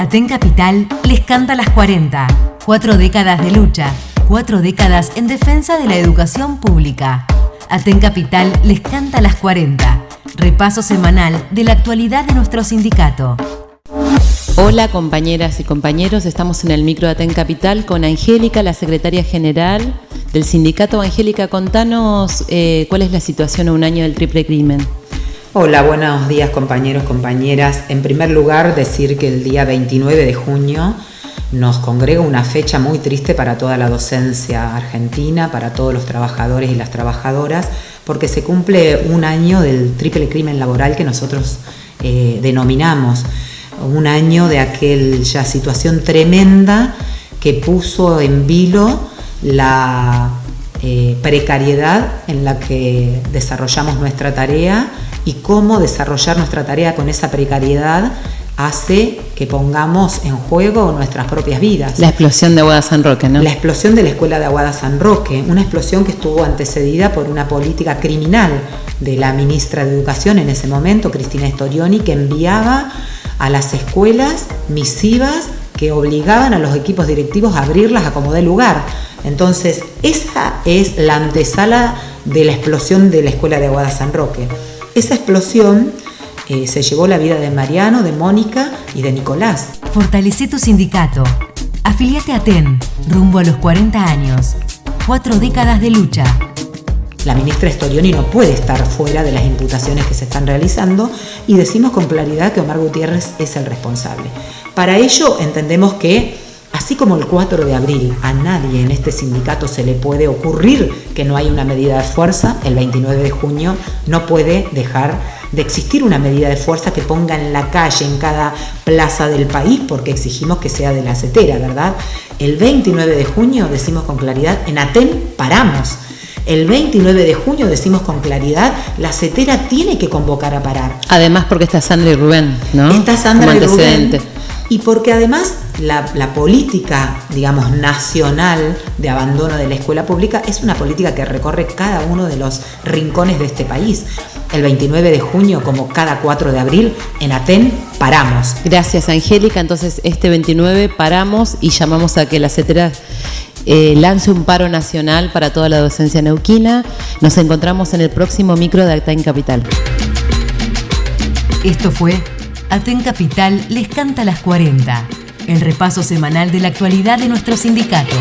Aten Capital les canta las 40. Cuatro décadas de lucha, cuatro décadas en defensa de la educación pública. Aten Capital les canta las 40. Repaso semanal de la actualidad de nuestro sindicato. Hola compañeras y compañeros, estamos en el micro de Aten Capital con Angélica, la secretaria general del sindicato. Angélica, contanos eh, cuál es la situación a un año del triple crimen. Hola, buenos días compañeros, compañeras. En primer lugar, decir que el día 29 de junio nos congrega una fecha muy triste para toda la docencia argentina, para todos los trabajadores y las trabajadoras, porque se cumple un año del triple crimen laboral que nosotros eh, denominamos, un año de aquella situación tremenda que puso en vilo la eh, precariedad en la que desarrollamos nuestra tarea y cómo desarrollar nuestra tarea con esa precariedad hace que pongamos en juego nuestras propias vidas. La explosión de Aguada San Roque, ¿no? La explosión de la escuela de Aguada San Roque, una explosión que estuvo antecedida por una política criminal de la ministra de Educación en ese momento, Cristina Storioni, que enviaba a las escuelas misivas que obligaban a los equipos directivos a abrirlas a como dé lugar. Entonces, esa es la antesala de la explosión de la escuela de Aguada San Roque. Esa explosión eh, se llevó la vida de Mariano, de Mónica y de Nicolás. Fortalece tu sindicato. Afiliate a TEN, rumbo a los 40 años. Cuatro décadas de lucha. La ministra Storioni no puede estar fuera de las imputaciones que se están realizando y decimos con claridad que Omar Gutiérrez es el responsable. Para ello entendemos que Así como el 4 de abril a nadie en este sindicato se le puede ocurrir que no hay una medida de fuerza, el 29 de junio no puede dejar de existir una medida de fuerza que ponga en la calle, en cada plaza del país, porque exigimos que sea de la CETERA, ¿verdad? El 29 de junio decimos con claridad, en Aten paramos. El 29 de junio decimos con claridad, la CETERA tiene que convocar a parar. Además porque está Sandra y Rubén, ¿no? Está Sandra y Rubén. Y porque además la, política, digamos, nacional de abandono de la escuela pública es una política que recorre cada uno de los rincones de este país. El 29 de junio, como cada 4 de abril, en Aten paramos. Gracias, Angélica. Entonces, este 29 paramos y llamamos a que la CETERA eh, lance un paro nacional para toda la docencia neuquina. Nos encontramos en el próximo micro de Aten Capital. Esto fue Aten Capital les canta las 40 el repaso semanal de la actualidad de nuestro sindicato.